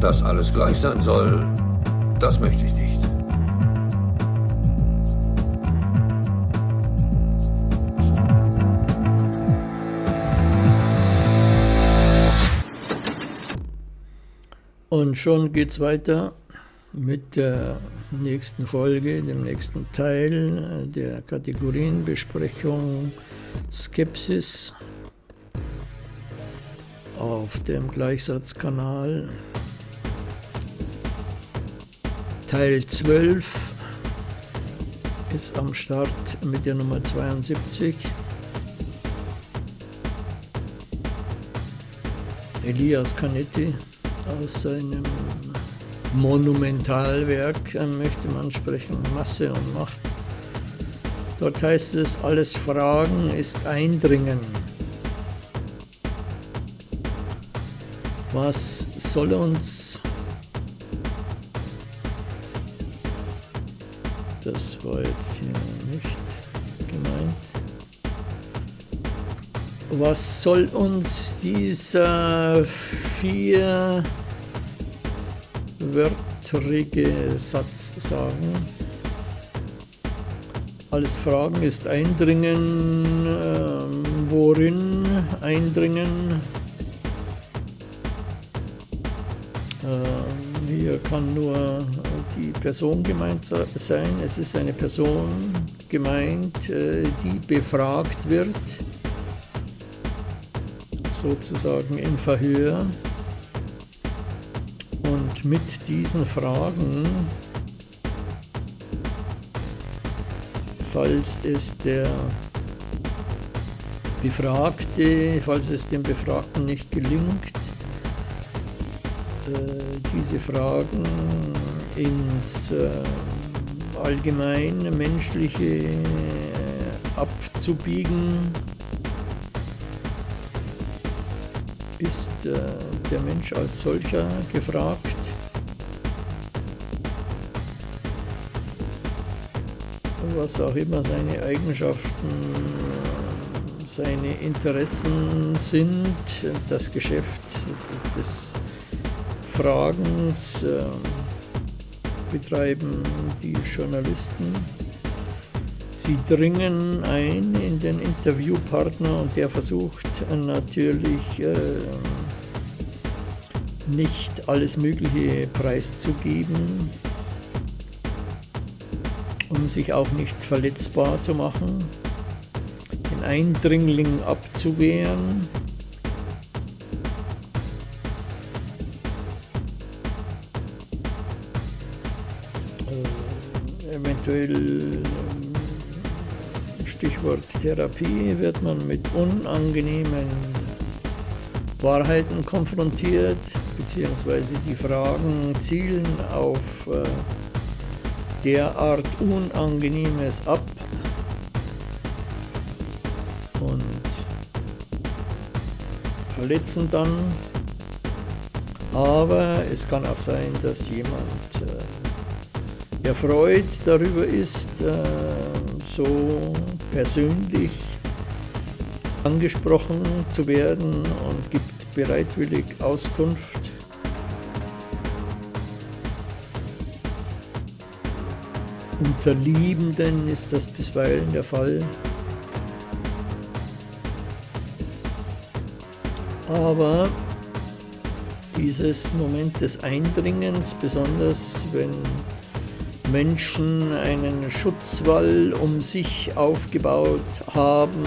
Dass alles gleich sein soll, das möchte ich nicht. Und schon geht's weiter mit der nächsten Folge, dem nächsten Teil der Kategorienbesprechung Skepsis auf dem Gleichsatzkanal. Teil 12 ist am Start mit der Nummer 72. Elias Canetti aus seinem Monumentalwerk äh, möchte man sprechen, Masse und Macht. Dort heißt es, alles Fragen ist Eindringen. Was soll uns das war jetzt hier nicht gemeint. Was soll uns dieser vier wörtrige Satz sagen. Alles Fragen ist Eindringen, äh, worin Eindringen? Äh, hier kann nur die Person gemeint sein. Es ist eine Person gemeint, äh, die befragt wird, sozusagen im Verhör mit diesen Fragen, falls es der Befragte, falls es dem Befragten nicht gelingt, äh, diese Fragen ins äh, allgemeine menschliche äh, abzubiegen, ist der Mensch als solcher gefragt. Was auch immer seine Eigenschaften, seine Interessen sind, das Geschäft des Fragens äh, betreiben die Journalisten. Sie dringen ein in den Interviewpartner und der versucht natürlich äh, nicht alles Mögliche preiszugeben, um sich auch nicht verletzbar zu machen, den Eindringling abzuwehren. Eventuell Stichwort Therapie wird man mit unangenehmen Wahrheiten konfrontiert, beziehungsweise die Fragen zielen auf äh, derart Unangenehmes ab und verletzen dann. Aber es kann auch sein, dass jemand äh, erfreut darüber ist, äh, so persönlich angesprochen zu werden und gibt bereitwillig Auskunft. Unter Liebenden ist das bisweilen der Fall. Aber dieses Moment des Eindringens, besonders wenn Menschen einen Schutzwall um sich aufgebaut haben,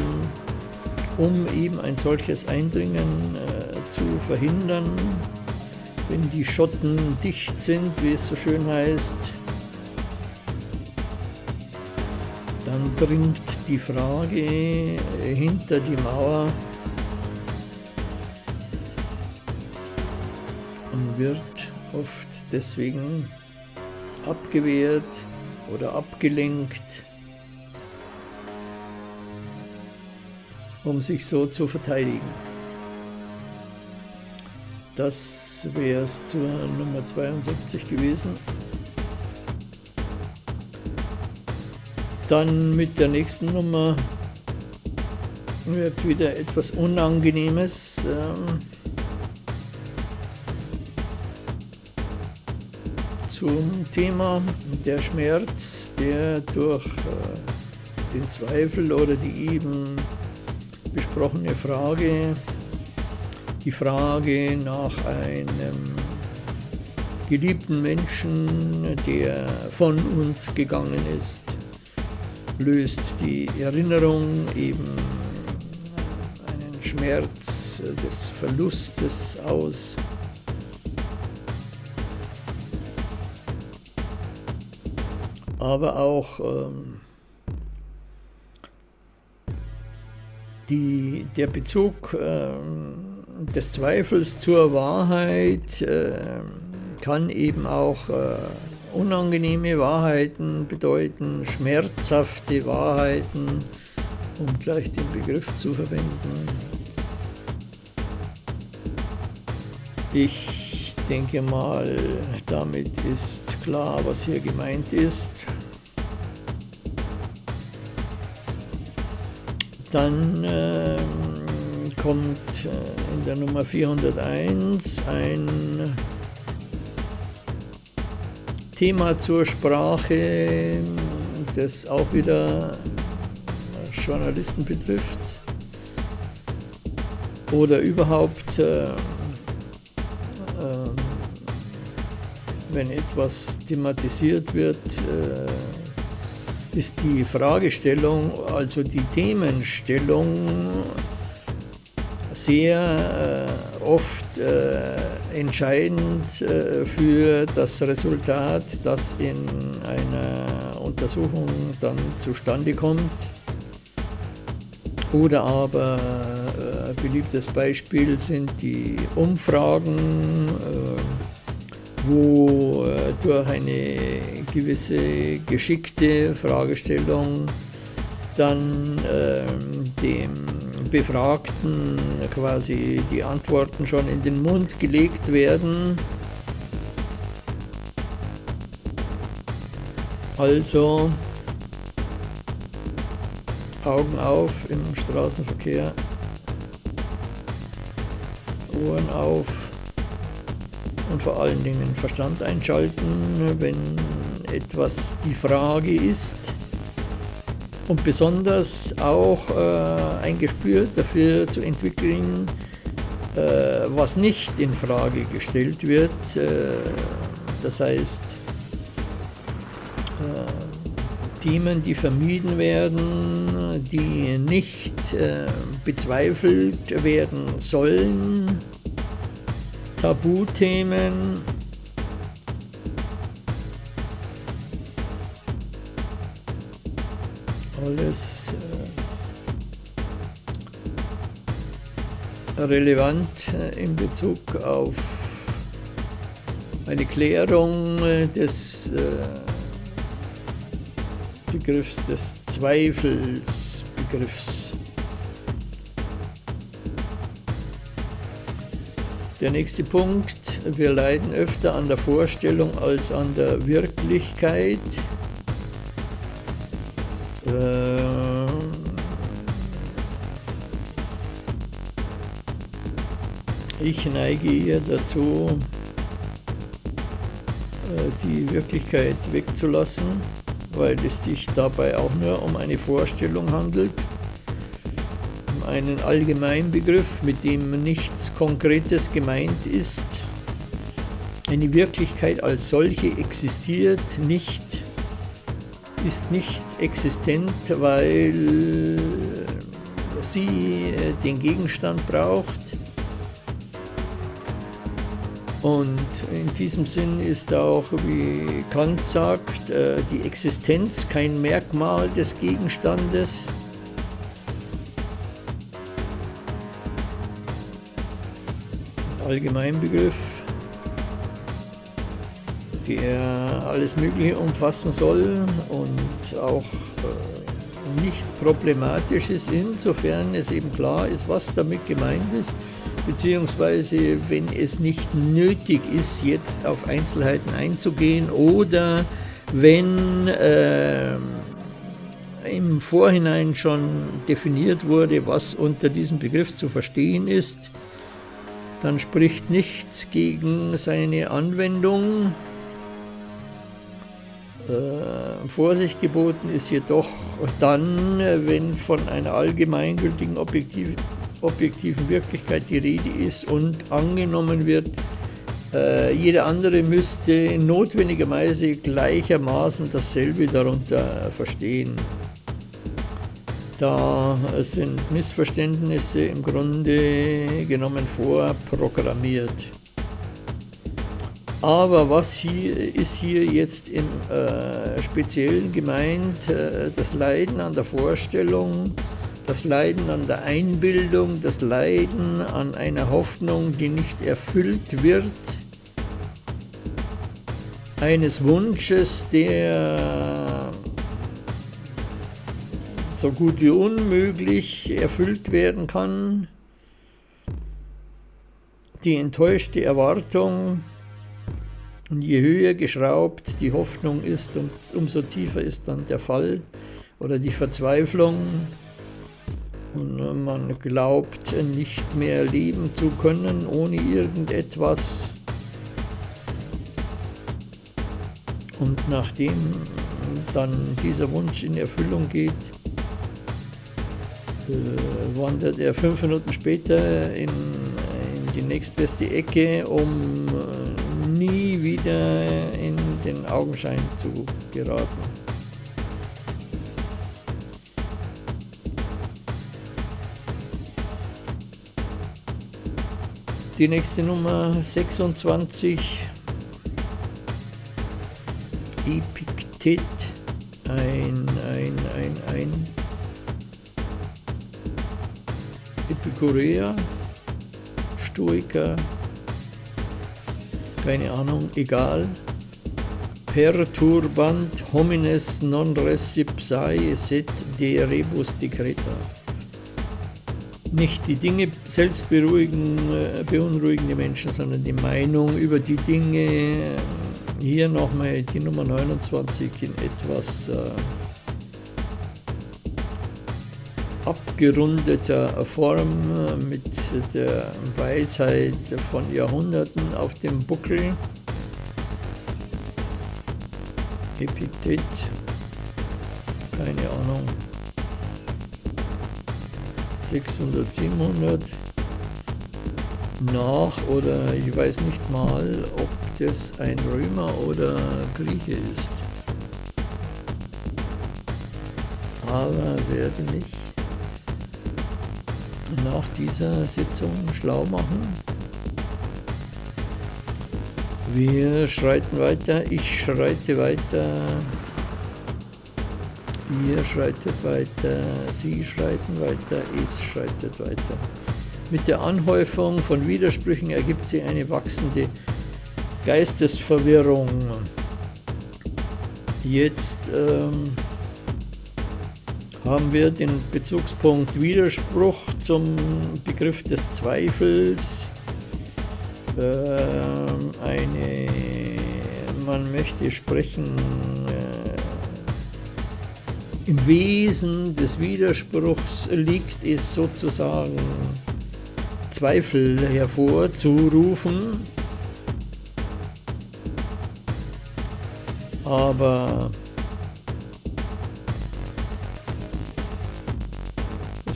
um eben ein solches Eindringen äh, zu verhindern. Wenn die Schotten dicht sind, wie es so schön heißt, dann dringt die Frage hinter die Mauer und wird oft deswegen abgewehrt oder abgelenkt, um sich so zu verteidigen. Das wäre es zur Nummer 72 gewesen. Dann mit der nächsten Nummer wird wieder etwas Unangenehmes. Ähm, zum Thema der Schmerz, der durch äh, den Zweifel oder die eben besprochene Frage, die Frage nach einem geliebten Menschen, der von uns gegangen ist, löst die Erinnerung eben einen Schmerz des Verlustes aus. Aber auch ähm, die, der Bezug ähm, des Zweifels zur Wahrheit äh, kann eben auch äh, unangenehme Wahrheiten bedeuten, schmerzhafte Wahrheiten, um gleich den Begriff zu verwenden. Ich denke mal, damit ist klar, was hier gemeint ist. Dann äh, kommt in der Nummer 401 ein Thema zur Sprache, das auch wieder Journalisten betrifft oder überhaupt, äh, wenn etwas thematisiert wird, äh, ist die Fragestellung, also die Themenstellung sehr äh, oft äh, entscheidend äh, für das Resultat, das in einer Untersuchung dann zustande kommt. Oder aber äh, beliebtes Beispiel sind die Umfragen, äh, wo äh, durch eine gewisse geschickte Fragestellung dann ähm, dem Befragten quasi die Antworten schon in den Mund gelegt werden. Also Augen auf im Straßenverkehr, Ohren auf und vor allen Dingen Verstand einschalten, wenn etwas die Frage ist und besonders auch äh, ein Gespür dafür zu entwickeln, äh, was nicht in Frage gestellt wird. Äh, das heißt, äh, Themen, die vermieden werden, die nicht äh, bezweifelt werden sollen, Tabuthemen, alles äh, relevant äh, in Bezug auf eine Klärung äh, des Begriffs des Zweifelsbegriffs. Der nächste Punkt, wir leiden öfter an der Vorstellung als an der Wirklichkeit. Äh, ich neige eher dazu, äh, die Wirklichkeit wegzulassen, weil es sich dabei auch nur um eine Vorstellung handelt, einen Allgemeinbegriff, mit dem nichts Konkretes gemeint ist. Eine Wirklichkeit als solche existiert nicht ist nicht existent, weil sie äh, den Gegenstand braucht. Und in diesem Sinn ist auch, wie Kant sagt, äh, die Existenz kein Merkmal des Gegenstandes. Allgemeinbegriff der alles Mögliche umfassen soll und auch äh, nicht problematisch ist, insofern es eben klar ist, was damit gemeint ist, beziehungsweise wenn es nicht nötig ist, jetzt auf Einzelheiten einzugehen oder wenn äh, im Vorhinein schon definiert wurde, was unter diesem Begriff zu verstehen ist, dann spricht nichts gegen seine Anwendung Äh, Vorsicht geboten ist jedoch dann, wenn von einer allgemeingültigen objektiv, objektiven Wirklichkeit die Rede ist und angenommen wird, äh, jeder andere müsste notwendigerweise gleichermaßen dasselbe darunter verstehen. Da sind Missverständnisse im Grunde genommen vorprogrammiert. Aber was hier ist hier jetzt im äh, Speziellen gemeint? Äh, das Leiden an der Vorstellung, das Leiden an der Einbildung, das Leiden an einer Hoffnung, die nicht erfüllt wird, eines Wunsches, der so gut wie unmöglich erfüllt werden kann, die enttäuschte Erwartung, und je höher geschraubt die Hoffnung ist, umso tiefer ist dann der Fall oder die Verzweiflung. Und man glaubt nicht mehr leben zu können ohne irgendetwas. Und nachdem dann dieser Wunsch in Erfüllung geht, wandert er fünf Minuten später in, in die nächstbeste Ecke, um äh, nie wieder in den Augenschein zu geraten. Die nächste Nummer 26, Epiktet, ein, ein, ein, ein Epikureer, Stoiker, keine Ahnung, egal. Perturbant homines non recipsae set de rebus decreta. Nicht die Dinge selbst beruhigen, äh, beunruhigen die Menschen, sondern die Meinung über die Dinge. Hier nochmal die Nummer 29 in etwas äh, abgerundeter Form mit der Weisheit von Jahrhunderten auf dem Buckel. Epithet, keine Ahnung, 600, 700 nach oder ich weiß nicht mal, ob das ein Römer oder Grieche ist. Aber werde mich nach dieser Sitzung schlau machen. Wir schreiten weiter, ich schreite weiter, ihr schreitet weiter, sie schreiten weiter, es schreitet weiter. Mit der Anhäufung von Widersprüchen ergibt sich eine wachsende Geistesverwirrung. Jetzt ähm, haben wir den Bezugspunkt Widerspruch zum Begriff des Zweifels. Äh, eine, man möchte sprechen, äh, im Wesen des Widerspruchs liegt es sozusagen, Zweifel hervorzurufen. Aber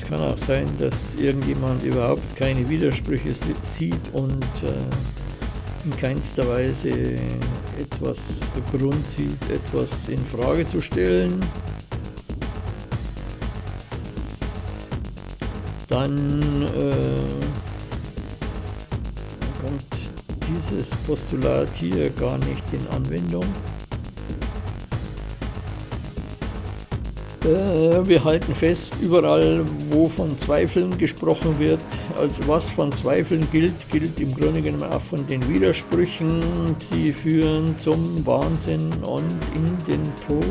kann auch sein, dass irgendjemand überhaupt keine Widersprüche sieht und äh, in keinster Weise etwas Grund sieht, etwas in Frage zu stellen. Dann äh, kommt dieses Postulat hier gar nicht in Anwendung. Wir halten fest, überall, wo von Zweifeln gesprochen wird, also was von Zweifeln gilt, gilt im Grunde genommen auch von den Widersprüchen. Sie führen zum Wahnsinn und in den Tod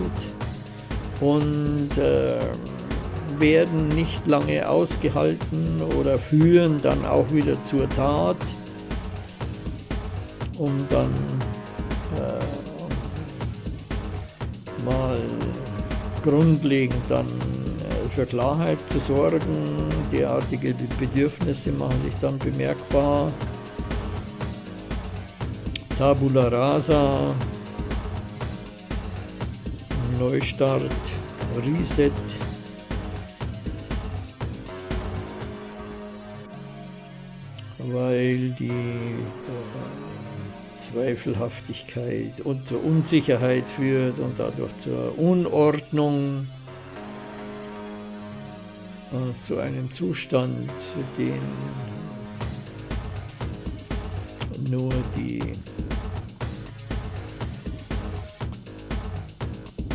und äh, werden nicht lange ausgehalten oder führen dann auch wieder zur Tat, um dann grundlegend dann äh, für Klarheit zu sorgen. Derartige Bedürfnisse machen sich dann bemerkbar. Tabula rasa, Neustart, Reset. Weil die äh, Zweifelhaftigkeit und zur Unsicherheit führt und dadurch zur Unordnung äh, zu einem Zustand, den nur die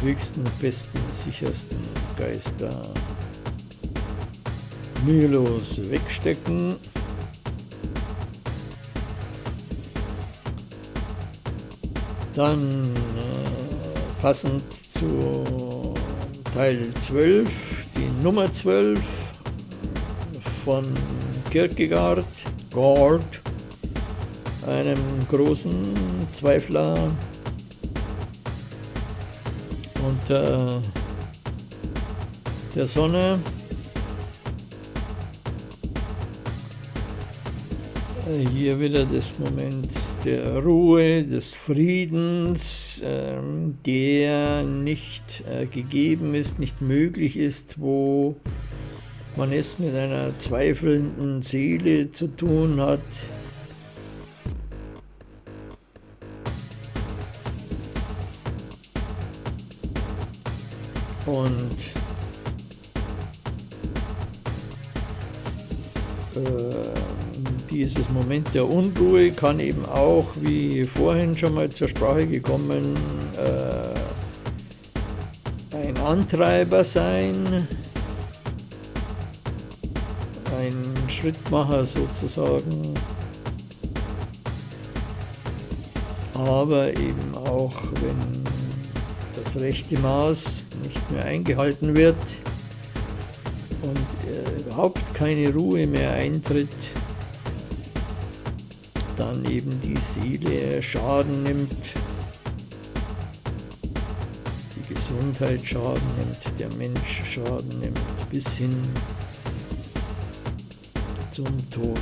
höchsten, besten, sichersten Geister mühelos wegstecken. Dann äh, passend zu Teil 12, die Nummer 12 von Kierkegaard, Gord, einem großen Zweifler unter äh, der Sonne. Äh, hier wieder das Moment der Ruhe, des Friedens, ähm, der nicht äh, gegeben ist, nicht möglich ist, wo man es mit einer zweifelnden Seele zu tun hat, Und dieses Moment der Unruhe kann eben auch, wie vorhin schon mal zur Sprache gekommen, äh, ein Antreiber sein, ein Schrittmacher sozusagen, aber eben auch, wenn das rechte Maß nicht mehr eingehalten wird und äh, überhaupt keine Ruhe mehr eintritt, dann eben die Seele Schaden nimmt, die Gesundheit Schaden nimmt, der Mensch Schaden nimmt, bis hin zum Tod.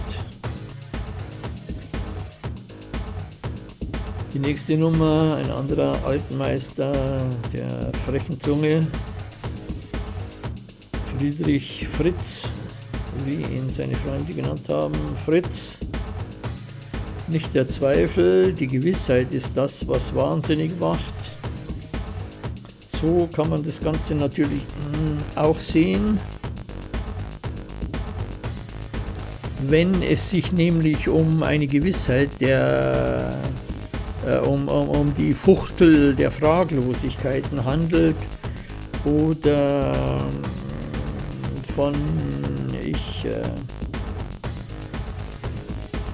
Die nächste Nummer, ein anderer Altmeister der frechen Zunge, Friedrich Fritz, wie ihn seine Freunde genannt haben. Fritz, nicht der Zweifel, die Gewissheit ist das, was wahnsinnig macht. So kann man das Ganze natürlich hm, auch sehen. Wenn es sich nämlich um eine Gewissheit der äh, um, um, um die Fuchtel der Fraglosigkeiten handelt oder ähm, von ich äh,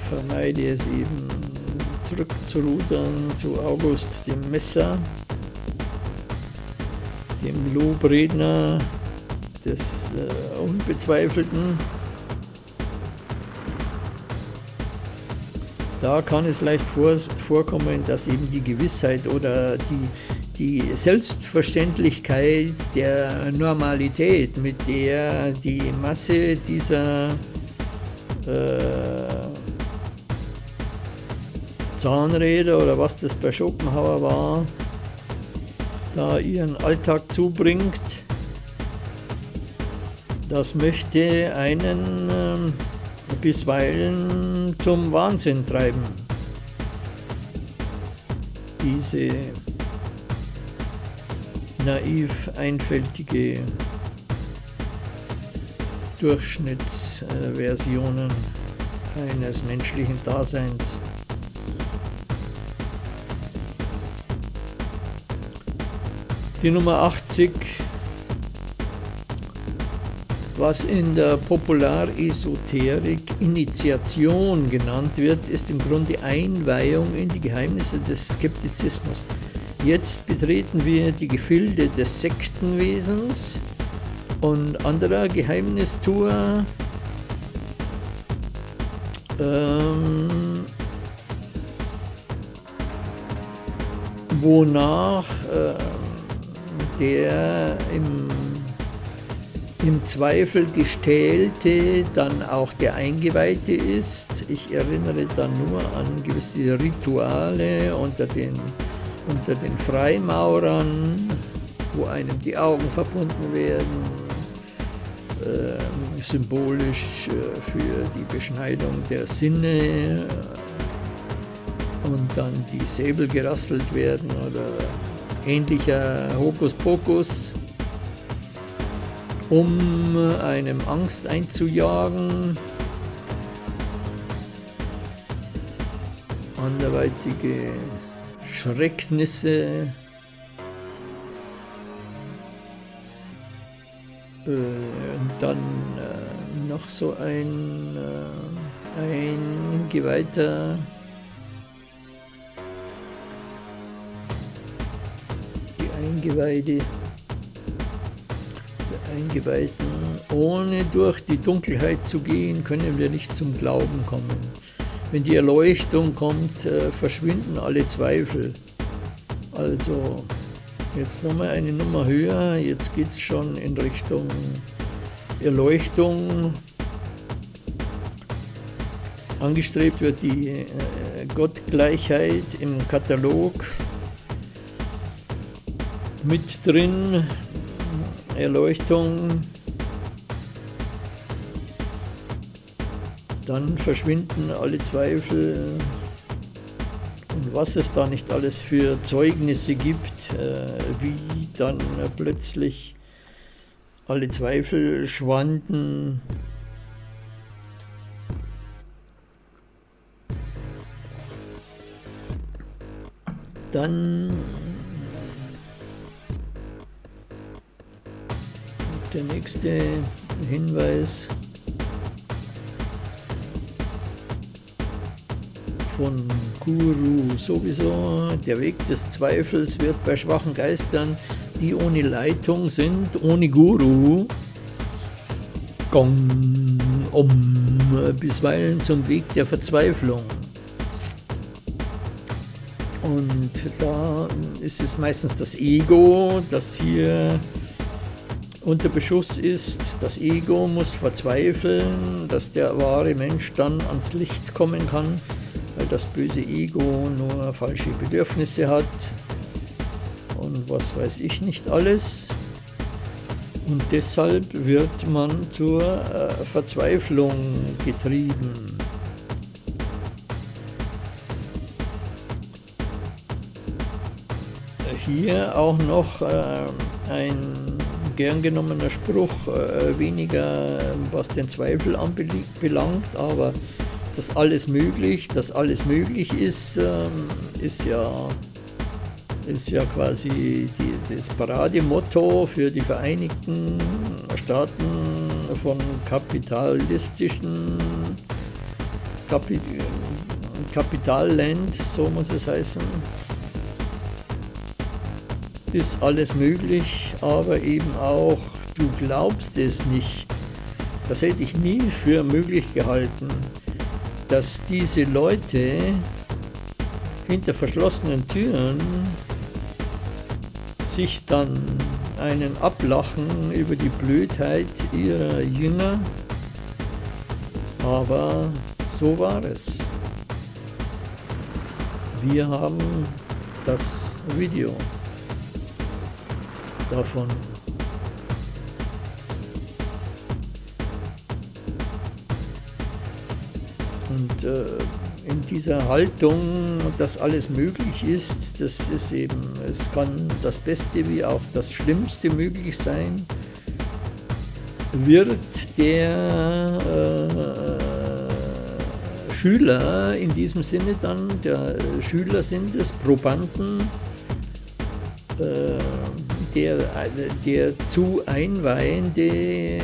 vermeide es eben zurückzurudern zu August dem Messer, dem Lobredner des äh, Unbezweifelten. Da kann es leicht vor, vorkommen, dass eben die Gewissheit oder die, die Selbstverständlichkeit der Normalität, mit der die Masse dieser äh, Zahnräder oder was das bei Schopenhauer war, da ihren Alltag zubringt, das möchte einen äh, bisweilen zum Wahnsinn treiben. Diese naiv einfältige Durchschnittsversionen eines menschlichen Daseins. Die Nummer 80 was in der Popularesoterik Initiation genannt wird, ist im Grunde Einweihung in die Geheimnisse des Skeptizismus. Jetzt betreten wir die Gefilde des Sektenwesens und anderer Geheimnistour, ähm, wonach äh, der im im Zweifel gestählte dann auch der Eingeweihte ist. Ich erinnere dann nur an gewisse Rituale unter den, unter den Freimaurern, wo einem die Augen verbunden werden, äh, symbolisch äh, für die Beschneidung der Sinne äh, und dann die Säbel gerasselt werden oder ähnlicher Hokuspokus, um einem Angst einzujagen, anderweitige Schrecknisse äh, und dann äh, noch so ein, äh, ein Geweihter Eingeweide der Eingeweihten ohne durch die Dunkelheit zu gehen, können wir nicht zum Glauben kommen. Wenn die Erleuchtung kommt, äh, verschwinden alle Zweifel. Also jetzt nochmal eine Nummer höher, jetzt geht es schon in Richtung Erleuchtung. Angestrebt wird die äh, Gottgleichheit im Katalog mit drin, Erleuchtung. Dann verschwinden alle Zweifel. Und was es da nicht alles für Zeugnisse gibt, äh, wie dann plötzlich alle Zweifel schwanden. Dann der nächste Hinweis. von Guru sowieso. Der Weg des Zweifels wird bei schwachen Geistern, die ohne Leitung sind, ohne Guru, gong, um, bisweilen zum Weg der Verzweiflung. Und da ist es meistens das Ego, das hier unter Beschuss ist. Das Ego muss verzweifeln, dass der wahre Mensch dann ans Licht kommen kann weil das böse Ego nur falsche Bedürfnisse hat und was weiß ich nicht alles. Und deshalb wird man zur äh, Verzweiflung getrieben. Hier auch noch äh, ein gern genommener Spruch, äh, weniger was den Zweifel anbelangt, aber dass alles möglich, dass alles möglich ist, ähm, ist ja, ist ja quasi die, das Parademotto für die Vereinigten Staaten von kapitalistischen Kapi Kapitalland, so muss es heißen. Ist alles möglich, aber eben auch, du glaubst es nicht. Das hätte ich nie für möglich gehalten dass diese Leute hinter verschlossenen Türen sich dann einen ablachen über die Blödheit ihrer Jünger, aber so war es. Wir haben das Video davon. Und äh, in dieser Haltung, dass alles möglich ist, das ist eben, es kann das Beste wie auch das Schlimmste möglich sein, wird der äh, Schüler in diesem Sinne dann, der Schüler sind es, Probanden, äh, der, der zu Einweihende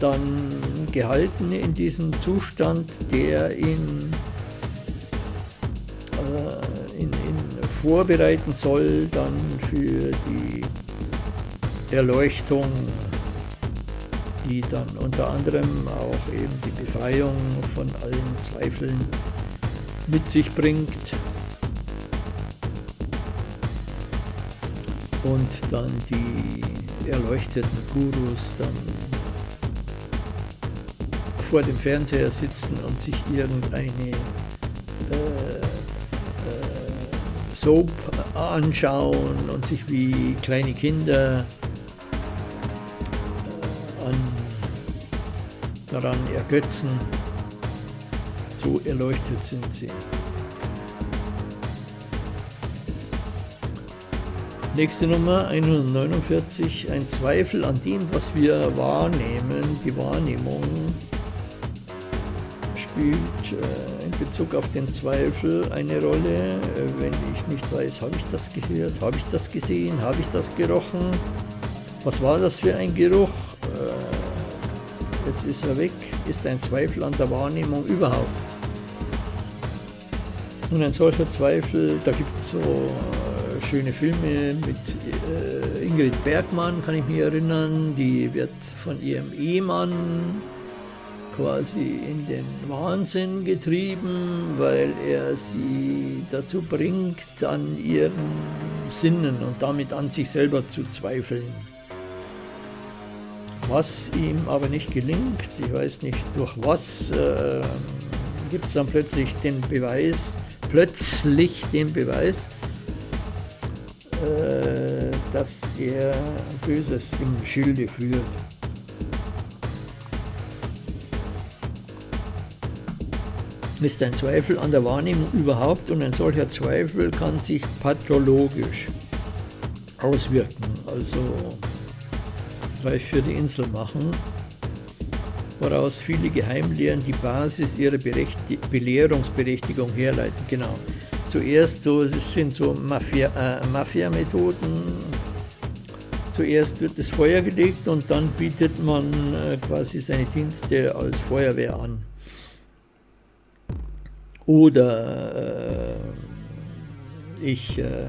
dann gehalten in diesem Zustand, der ihn, äh, ihn, ihn vorbereiten soll dann für die Erleuchtung, die dann unter anderem auch eben die Befreiung von allen Zweifeln mit sich bringt. Und dann die erleuchteten Gurus dann vor dem Fernseher sitzen und sich irgendeine äh, äh, Soap anschauen und sich wie kleine Kinder äh, an, daran ergötzen. So erleuchtet sind sie. Nächste Nummer 149, ein Zweifel an dem, was wir wahrnehmen. Die Wahrnehmung spielt äh, in Bezug auf den Zweifel eine Rolle. Äh, wenn ich nicht weiß, habe ich das gehört, habe ich das gesehen, habe ich das gerochen, was war das für ein Geruch? Äh, jetzt ist er weg, ist ein Zweifel an der Wahrnehmung überhaupt. Und ein solcher Zweifel, da gibt es so schöne Filme mit äh, Ingrid Bergmann, kann ich mich erinnern. Die wird von ihrem Ehemann quasi in den Wahnsinn getrieben, weil er sie dazu bringt, an ihren Sinnen und damit an sich selber zu zweifeln. Was ihm aber nicht gelingt, ich weiß nicht durch was, äh, gibt es dann plötzlich den Beweis, plötzlich den Beweis, dass er Böses im Schilde führt. Ist ein Zweifel an der Wahrnehmung überhaupt und ein solcher Zweifel kann sich pathologisch auswirken, also reif für die Insel machen, woraus viele Geheimlehren die Basis ihrer Belehrungsberechtigung herleiten. Genau zuerst so, es sind so Mafia-Methoden. Äh, Mafia zuerst wird das Feuer gelegt und dann bietet man äh, quasi seine Dienste als Feuerwehr an. Oder äh, ich äh,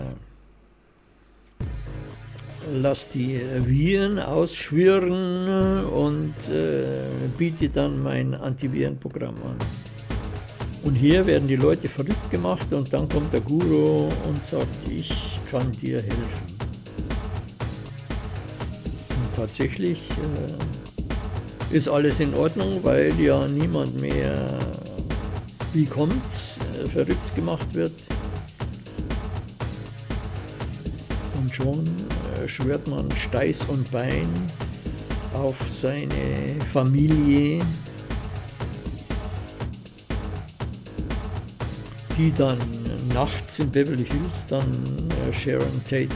lasse die Viren ausschwirren und äh, biete dann mein Antivirenprogramm an. Und hier werden die Leute verrückt gemacht und dann kommt der Guru und sagt, ich kann dir helfen. Und tatsächlich äh, ist alles in Ordnung, weil ja niemand mehr, wie kommt's, äh, verrückt gemacht wird. Und schon äh, schwört man Steiß und Bein auf seine Familie, die dann nachts in Beverly Hills dann äh, Sharon Tate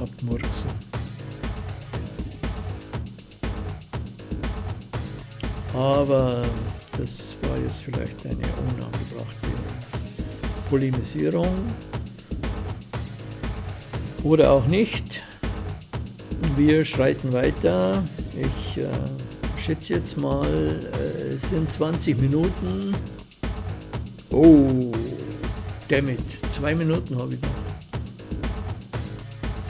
abmurksen. Aber das war jetzt vielleicht eine unangebrachte Polemisierung. Oder auch nicht. Wir schreiten weiter. Ich äh, schätze jetzt mal, äh, es sind 20 Minuten. Oh, damit. Zwei Minuten habe ich noch.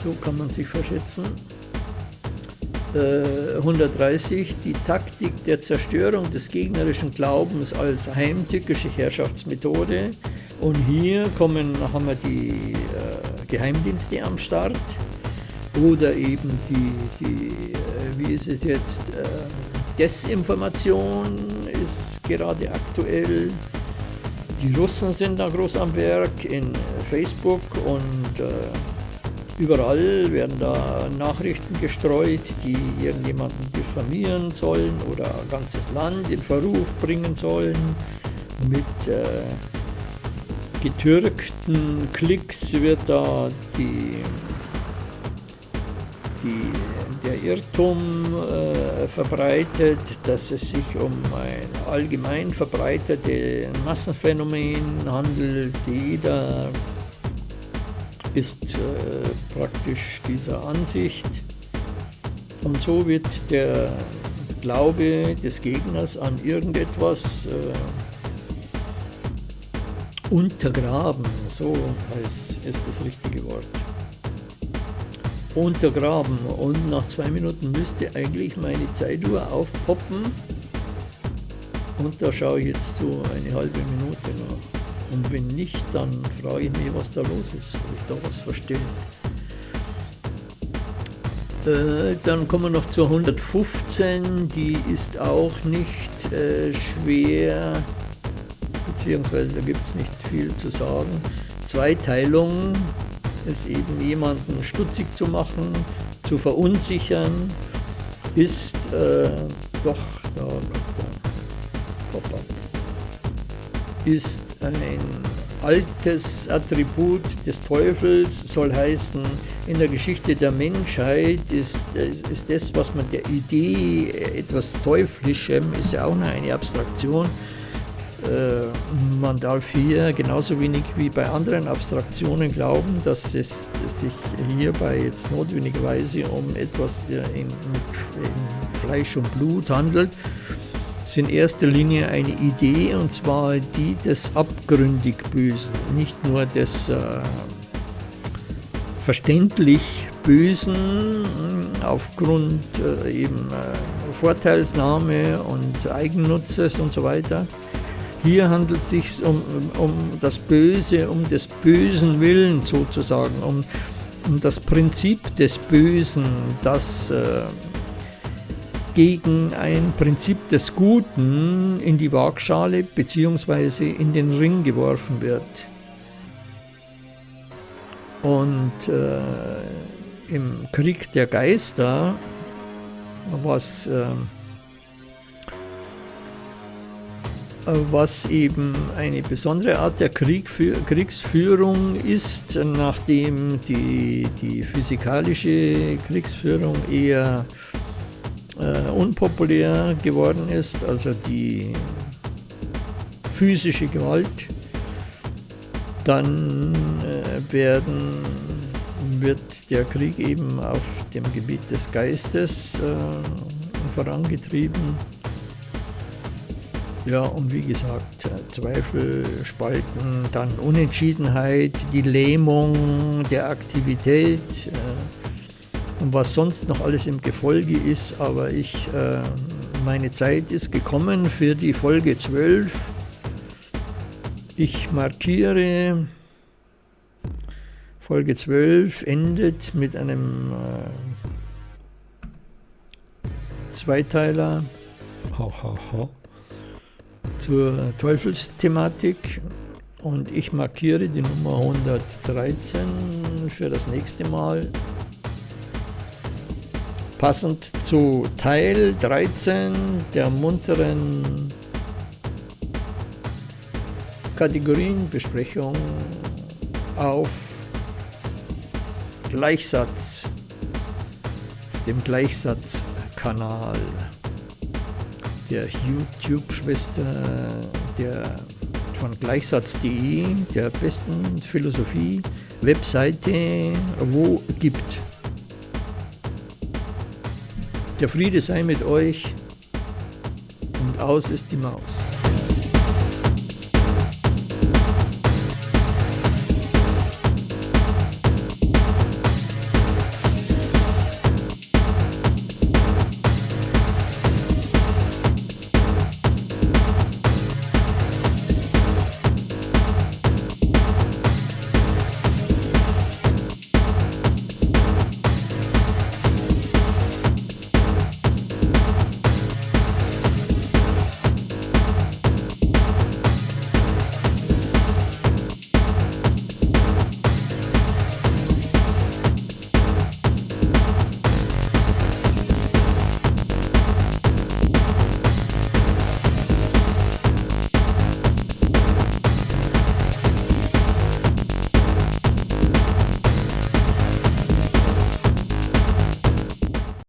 So kann man sich verschätzen. Äh, 130. Die Taktik der Zerstörung des gegnerischen Glaubens als heimtückische Herrschaftsmethode. Und hier kommen, haben wir die äh, Geheimdienste am Start. Oder eben die, die äh, wie ist es jetzt, äh, Desinformation ist gerade aktuell. Die Russen sind da groß am Werk in Facebook und äh, überall werden da Nachrichten gestreut, die irgendjemanden diffamieren sollen oder ein ganzes Land in Verruf bringen sollen. Mit äh, getürkten Klicks wird da die, die der Irrtum äh, verbreitet, dass es sich um ein allgemein verbreitetes Massenphänomen handelt. Jeder ist äh, praktisch dieser Ansicht. Und so wird der Glaube des Gegners an irgendetwas äh, untergraben. So heißt, ist das richtige Wort untergraben und nach zwei Minuten müsste eigentlich meine Zeituhr aufpoppen und da schaue ich jetzt so eine halbe Minute nach. Und wenn nicht, dann frage ich mich, was da los ist, ob ich da was verstehe. Äh, dann kommen wir noch zur 115, 15, die ist auch nicht äh, schwer beziehungsweise da gibt es nicht viel zu sagen. Zweiteilung ist eben jemanden stutzig zu machen, zu verunsichern, ist äh, doch, da Pop-up, ist ein altes Attribut des Teufels, soll heißen, in der Geschichte der Menschheit ist, ist das, was man der Idee etwas Teuflischem, ist ja auch noch eine Abstraktion, äh, man darf hier genauso wenig wie bei anderen Abstraktionen glauben, dass es sich hierbei jetzt notwendigerweise um etwas in, in Fleisch und Blut handelt, ist in erster Linie eine Idee und zwar die des abgründig Bösen, nicht nur des äh, verständlich Bösen aufgrund äh, eben äh, Vorteilsnahme und Eigennutzes und so weiter. Hier handelt es sich um, um das Böse, um des bösen Willen sozusagen, um, um das Prinzip des Bösen, das äh, gegen ein Prinzip des Guten in die Waagschale bzw. in den Ring geworfen wird. Und äh, im Krieg der Geister, was, äh, was eben eine besondere Art der Krieg Kriegsführung ist, nachdem die, die physikalische Kriegsführung eher äh, unpopulär geworden ist, also die physische Gewalt, dann äh, werden, wird der Krieg eben auf dem Gebiet des Geistes äh, vorangetrieben. Ja, und wie gesagt, Zweifel spalten, dann Unentschiedenheit, die Lähmung der Aktivität, äh, und was sonst noch alles im Gefolge ist, aber ich, äh, meine Zeit ist gekommen für die Folge 12. Ich markiere, Folge 12 endet mit einem äh, Zweiteiler ha, ha, ha, zur Teufelsthematik und ich markiere die Nummer 113 für das nächste Mal. Passend zu Teil 13 der munteren Kategorienbesprechung auf Gleichsatz, dem Gleichsatzkanal der YouTube-Schwester der von gleichsatz.de, der besten Philosophie-Webseite, wo gibt. Der Friede sei mit euch und aus ist die Maus.